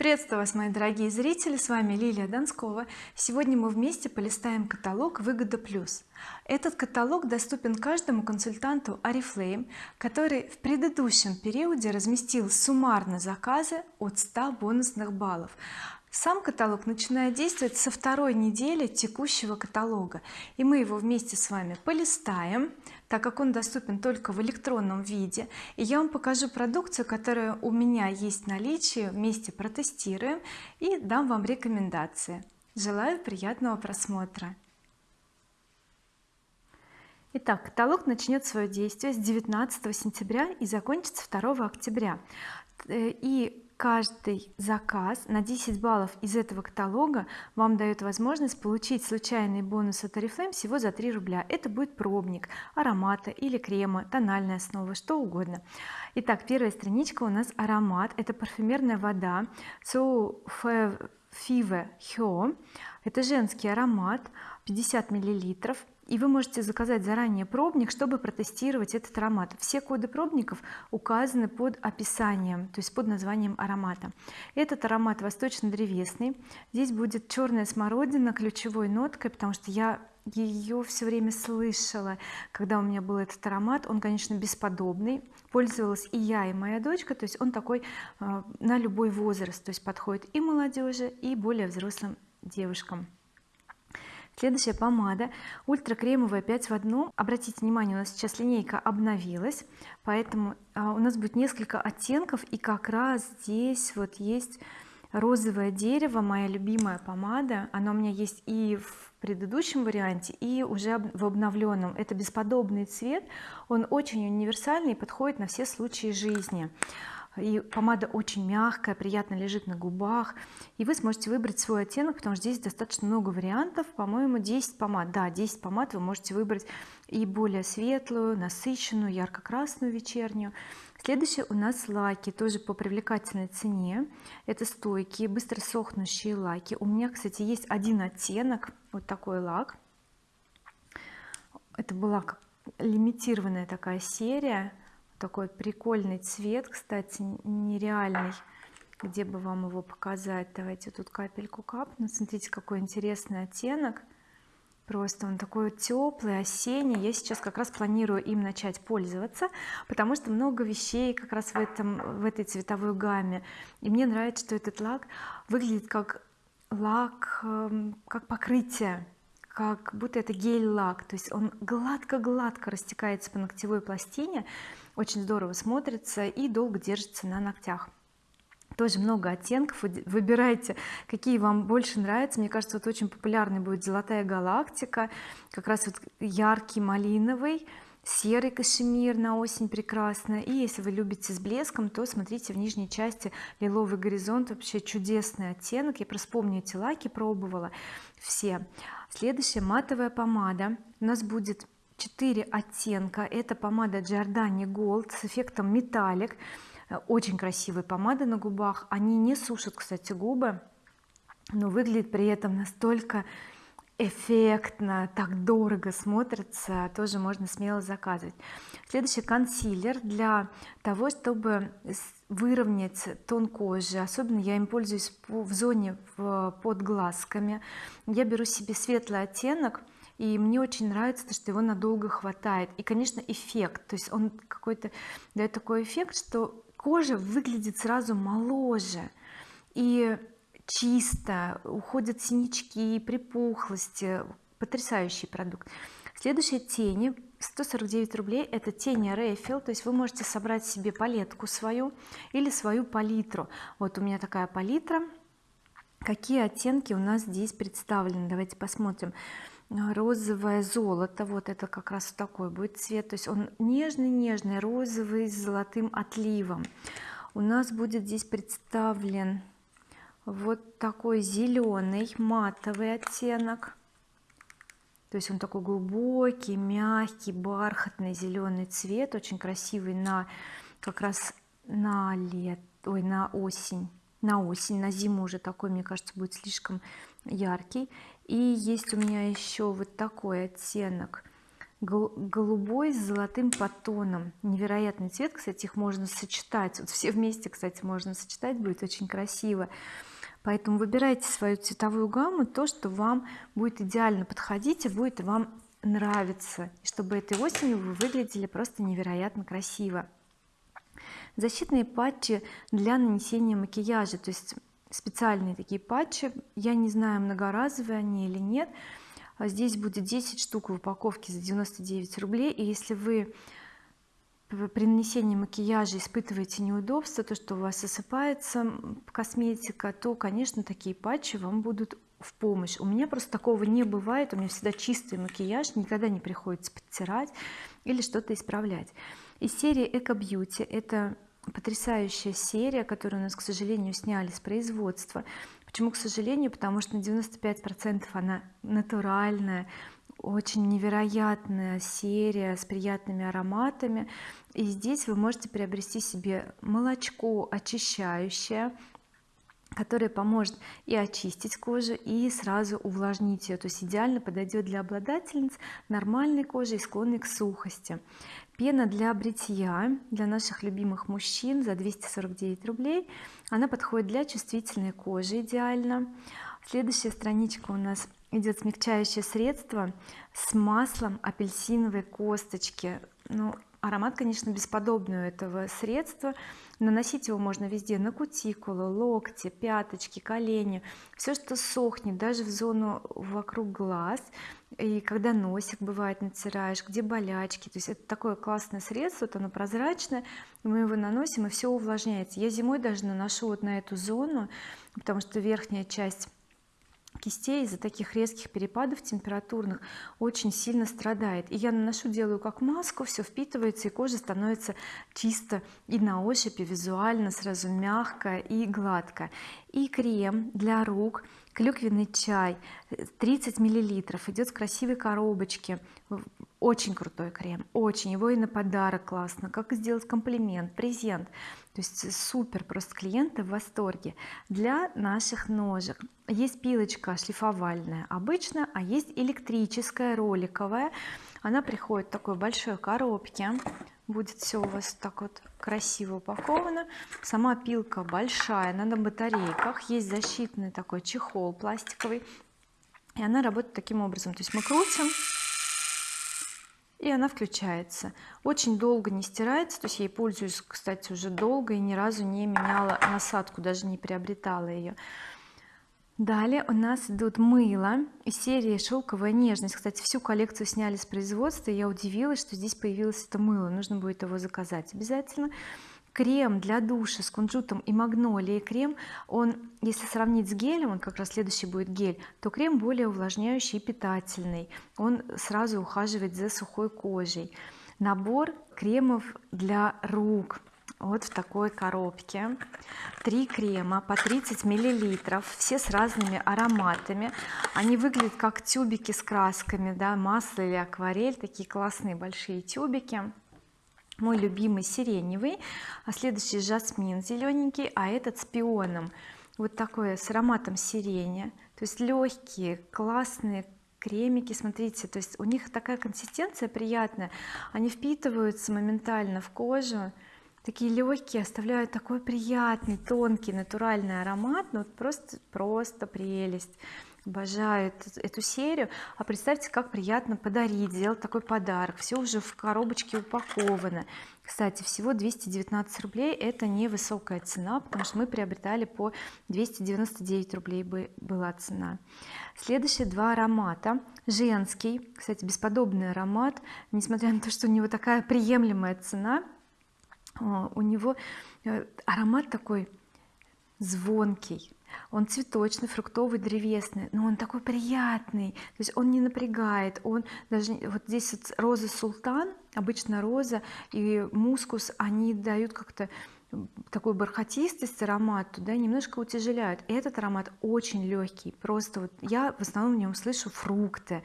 приветствую вас мои дорогие зрители с вами Лилия Донскова сегодня мы вместе полистаем каталог выгода плюс этот каталог доступен каждому консультанту oriflame который в предыдущем периоде разместил суммарно заказы от 100 бонусных баллов сам каталог начинает действовать со второй недели текущего каталога. И мы его вместе с вами полистаем так как он доступен только в электронном виде. И я вам покажу продукцию которая у меня есть в наличии вместе протестируем и дам вам рекомендации. Желаю приятного просмотра. Итак, каталог начнет свое действие с 19 сентября и закончится 2 октября. Э, и каждый заказ на 10 баллов из этого каталога вам дает возможность получить случайный бонус от oriflame всего за 3 рубля. Это будет пробник аромата или крема тональная основа что угодно. Итак первая страничка у нас аромат. Это парфюмерная вода so Five Hyo это женский аромат 50 миллилитров и вы можете заказать заранее пробник чтобы протестировать этот аромат. Все коды пробников указаны под описанием то есть под названием аромата. Этот аромат восточно-древесный. Здесь будет черная смородина ключевой ноткой потому что я ее все время слышала. Когда у меня был этот аромат он конечно бесподобный. Пользовалась и я и моя дочка то есть он такой э, на любой возраст то есть подходит и молодежи и более взрослым девушкам следующая помада. Ультра кремовая 5 в одном обратите внимание у нас сейчас линейка обновилась поэтому а, у нас будет несколько оттенков и как раз здесь вот есть розовое дерево моя любимая помада. Она у меня есть и в предыдущем варианте и уже в обновленном. Это бесподобный цвет он очень универсальный и подходит на все случаи жизни и помада очень мягкая приятно лежит на губах. И вы сможете выбрать свой оттенок потому что здесь достаточно много вариантов. По-моему 10 помад. Да 10 помад вы можете выбрать и более светлую насыщенную ярко-красную вечернюю. Следующие у нас лаки тоже по привлекательной цене. Это стойкие быстро сохнущие лаки. У меня кстати есть один оттенок вот такой лак. Это была лимитированная такая серия такой прикольный цвет кстати нереальный. Где бы вам его показать? Давайте тут капельку капну. Смотрите какой интересный оттенок. Просто он такой теплый осенний. Я сейчас как раз планирую им начать пользоваться потому что много вещей как раз в этом в этой цветовой гамме. И мне нравится что этот лак выглядит как лак эм, как покрытие как будто это гель-лак. То есть он гладко-гладко растекается по ногтевой пластине очень здорово смотрится и долго держится на ногтях. Тоже много оттенков выбирайте какие вам больше нравятся. Мне кажется вот очень популярный будет золотая галактика как раз вот яркий малиновый серый кашемир на осень прекрасно и если вы любите с блеском то смотрите в нижней части лиловый горизонт вообще чудесный оттенок. Я просто помню эти лаки пробовала. Все. Следующая матовая помада. У нас будет 4 оттенка. Это помада Giordani Gold с эффектом металлик. Очень красивые помады на губах. Они не сушат кстати губы но выглядит при этом настолько эффектно так дорого смотрится тоже можно смело заказывать. Следующий консилер для того чтобы выровнять тон кожи. Особенно я им пользуюсь в зоне под глазками. Я беру себе светлый оттенок и мне очень нравится то что его надолго хватает. И конечно эффект. То есть он какой-то дает такой эффект что кожа выглядит сразу моложе и чисто уходят синячки припухлости. Потрясающий продукт. Следующие тени 149 рублей это тени Рейфил то есть вы можете собрать себе палетку свою или свою палитру. Вот у меня такая палитра. Какие оттенки у нас здесь представлены? Давайте посмотрим розовое золото вот это как раз такой будет цвет. То есть он нежный-нежный розовый с золотым отливом. У нас будет здесь представлен вот такой зеленый матовый оттенок. То есть он такой глубокий мягкий бархатный зеленый цвет очень красивый на как раз на лет ой на осень. На осень на зиму уже такой мне кажется будет слишком яркий и есть у меня еще вот такой оттенок голубой с золотым подтоном. Невероятный цвет кстати их можно сочетать. Вот все вместе кстати можно сочетать будет очень красиво. Поэтому выбирайте свою цветовую гамму то что вам будет идеально подходить и будет вам нравиться. И чтобы этой осенью вы выглядели просто невероятно красиво. Защитные патчи для нанесения макияжа. То есть специальные такие патчи. Я не знаю многоразовые они или нет. А здесь будет 10 штук в упаковке за 99 рублей. И если вы при нанесении макияжа испытываете неудобства то что у вас осыпается косметика то конечно такие патчи вам будут в помощь. У меня просто такого не бывает. У меня всегда чистый макияж никогда не приходится подтирать или что-то исправлять. Из серии Эко Бьюти это потрясающая серия которую у нас к сожалению сняли с производства. Почему к сожалению? Потому что на 95 процентов она натуральная очень невероятная серия с приятными ароматами. И здесь вы можете приобрести себе молочко очищающее которое поможет и очистить кожу и сразу увлажнить ее то есть идеально подойдет для обладательниц нормальной кожи и склонной к сухости пена для бритья для наших любимых мужчин за 249 рублей. Она подходит для чувствительной кожи идеально. Следующая страничка у нас идет смягчающее средство с маслом апельсиновой косточки. Ну аромат конечно бесподобный у этого средства наносить его можно везде на кутикулу локти пяточки колени. Все что сохнет даже в зону вокруг глаз. И когда носик бывает натираешь где болячки. То есть это такое классное средство вот оно прозрачное мы его наносим и все увлажняется. Я зимой даже наношу вот на эту зону потому что верхняя часть кистей из-за таких резких перепадов температурных очень сильно страдает. И я наношу делаю как маску все впитывается и кожа становится чисто и на ощупь и визуально сразу мягкая и гладкая. И крем для рук клюквенный чай 30 миллилитров идет в красивой коробочке очень крутой крем очень. Его и на подарок классно. Как сделать комплимент презент. То есть супер просто клиенты в восторге. Для наших ножек. Есть пилочка шлифовальная обычная а есть электрическая роликовая. Она приходит в такой большой коробке. Будет все у вас так вот красиво упаковано. Сама пилка большая она на батарейках. Есть защитный такой чехол пластиковый. И она работает таким образом. То есть мы крутим и она включается. Очень долго не стирается то есть я ей пользуюсь кстати уже долго и ни разу не меняла насадку даже не приобретала ее далее у нас идут мыло из серии шелковая нежность кстати всю коллекцию сняли с производства и я удивилась что здесь появилось это мыло. Нужно будет его заказать обязательно крем для душа с кунжутом и магнолией. Крем он если сравнить с гелем он как раз следующий будет гель то крем более увлажняющий и питательный. Он сразу ухаживает за сухой кожей. Набор кремов для рук. Вот в такой коробке. Три крема по 30 миллилитров все с разными ароматами. Они выглядят как тюбики с красками да масло или акварель. Такие классные большие тюбики мой любимый сиреневый а следующий жасмин зелененький а этот с пионом. Вот такой с ароматом сирени. То есть легкие классные кремики смотрите. То есть у них такая консистенция приятная. Они впитываются моментально в кожу. Такие легкие оставляют такой приятный тонкий натуральный аромат. Ну вот просто просто прелесть обожаю эту серию. А представьте как приятно подарить сделать такой подарок. Все уже в коробочке упаковано. Кстати всего 219 рублей это невысокая цена потому что мы приобретали по 299 рублей была цена. Следующие два аромата. Женский кстати бесподобный аромат несмотря на то что у него такая приемлемая цена. У него э, аромат такой звонкий он цветочный фруктовый древесный но он такой приятный. То есть он не напрягает он даже вот здесь вот роза султан обычно роза и мускус они дают как-то такую бархатистость аромату да немножко утяжеляют. Этот аромат очень легкий просто вот я в основном в нем слышу фрукты.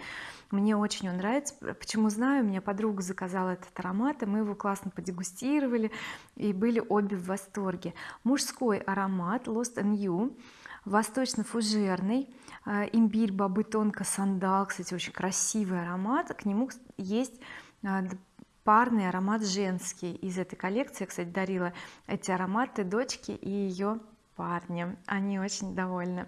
Мне очень он нравится. Почему знаю? У меня подруга заказала этот аромат и мы его классно подегустировали и были обе в восторге. Мужской аромат Lost and You восточно-фужерный э, имбирь бобы тонко сандал. Кстати очень красивый аромат. К нему есть э, парный аромат женский из этой коллекции. Я кстати дарила эти ароматы дочке и ее парню они очень довольны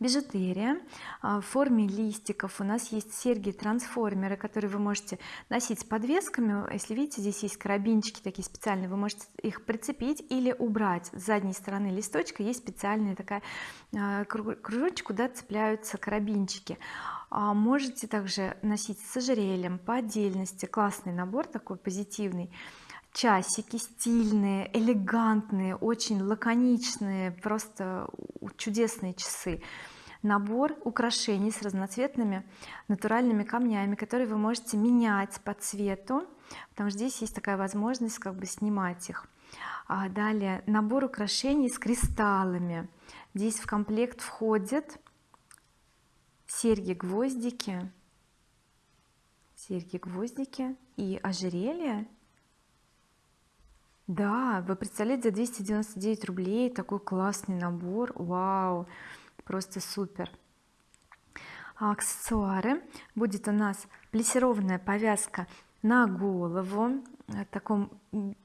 бижутерия. А, в форме листиков у нас есть серьги трансформеры которые вы можете носить с подвесками. Если видите здесь есть карабинчики такие специальные вы можете их прицепить или убрать. С задней стороны листочка есть специальная такая а, кружочек куда цепляются карабинчики. А можете также носить с ожерельем по отдельности. Классный набор такой позитивный часики стильные элегантные очень лаконичные просто чудесные часы. Набор украшений с разноцветными натуральными камнями которые вы можете менять по цвету потому что здесь есть такая возможность как бы снимать их. А далее набор украшений с кристаллами. Здесь в комплект входит серьги гвоздики серьги гвоздики и ожерелье да вы представляете за 299 рублей такой классный набор. Вау просто супер. А аксессуары. Будет у нас плессированная повязка на голову таком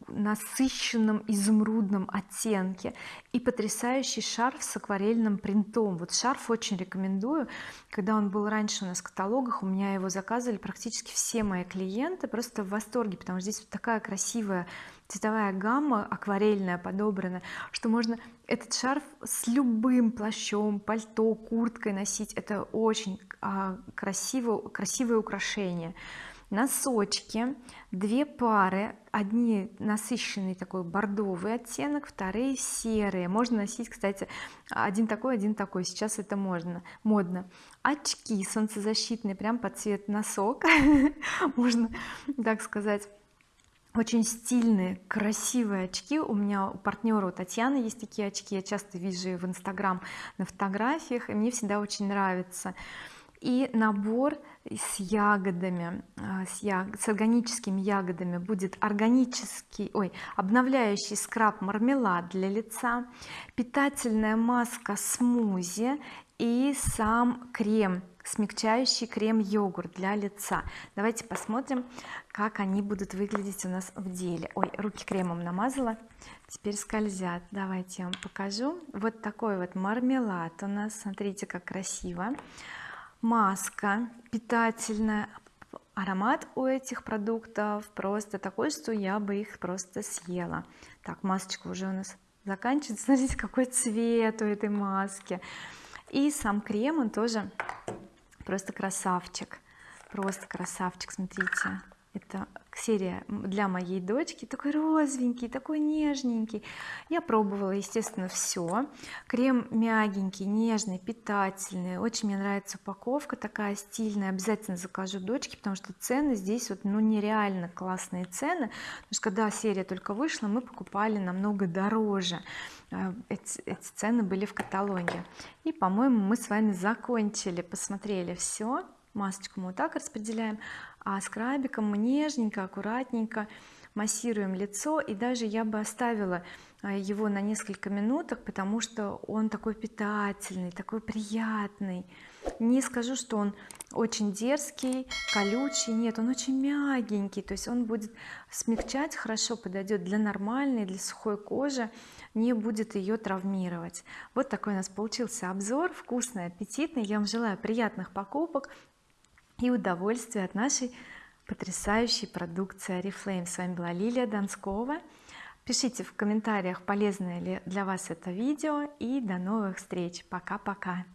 насыщенном изумрудном оттенке и потрясающий шарф с акварельным принтом. Вот шарф очень рекомендую. Когда он был раньше у нас в каталогах у меня его заказывали практически все мои клиенты просто в восторге потому что здесь вот такая красивая цветовая гамма акварельная подобрана что можно этот шарф с любым плащом пальто курткой носить. Это очень а, красиво красивое украшение. Носочки две пары одни насыщенный такой бордовый оттенок вторые серые. Можно носить кстати один такой один такой. Сейчас это можно модно. Очки солнцезащитные прям под цвет носок. Можно так сказать очень стильные красивые очки. У меня у партнера у Татьяны есть такие очки. Я часто вижу в инстаграм на фотографиях и мне всегда очень нравится. И набор с ягодами а, с, яг... с органическими ягодами будет органический ой обновляющий скраб мармелад для лица питательная маска смузи и сам крем смягчающий крем йогурт для лица. Давайте посмотрим как они будут выглядеть у нас в деле. Ой руки кремом намазала теперь скользят. Давайте я вам покажу. Вот такой вот мармелад у нас. Смотрите как красиво. Маска питательная. Аромат у этих продуктов просто такой что я бы их просто съела. Так масочка уже у нас заканчивается. Смотрите какой цвет у этой маски. И сам крем он тоже просто красавчик. Просто красавчик смотрите. Это серия для моей дочки такой розовенький такой нежненький. Я пробовала естественно все крем мягенький нежный питательный. Очень мне нравится упаковка такая стильная обязательно закажу дочке потому что цены здесь вот ну нереально классные цены. Потому что когда серия только вышла мы покупали намного дороже э, эти, эти цены были в каталоге. И по-моему мы с вами закончили посмотрели все масочку мы вот так распределяем а скрабиком мы нежненько аккуратненько массируем лицо. И даже я бы оставила а, его на несколько минуток потому что он такой питательный такой приятный. Не скажу что он очень дерзкий колючий. Нет он очень мягенький. То есть он будет смягчать хорошо подойдет для нормальной для сухой кожи не будет ее травмировать. Вот такой у нас получился обзор вкусный аппетитный. Я вам желаю приятных покупок и удовольствия от нашей потрясающей продукции Oriflame с вами была Лилия Донскова пишите в комментариях полезное ли для вас это видео и до новых встреч. Пока-пока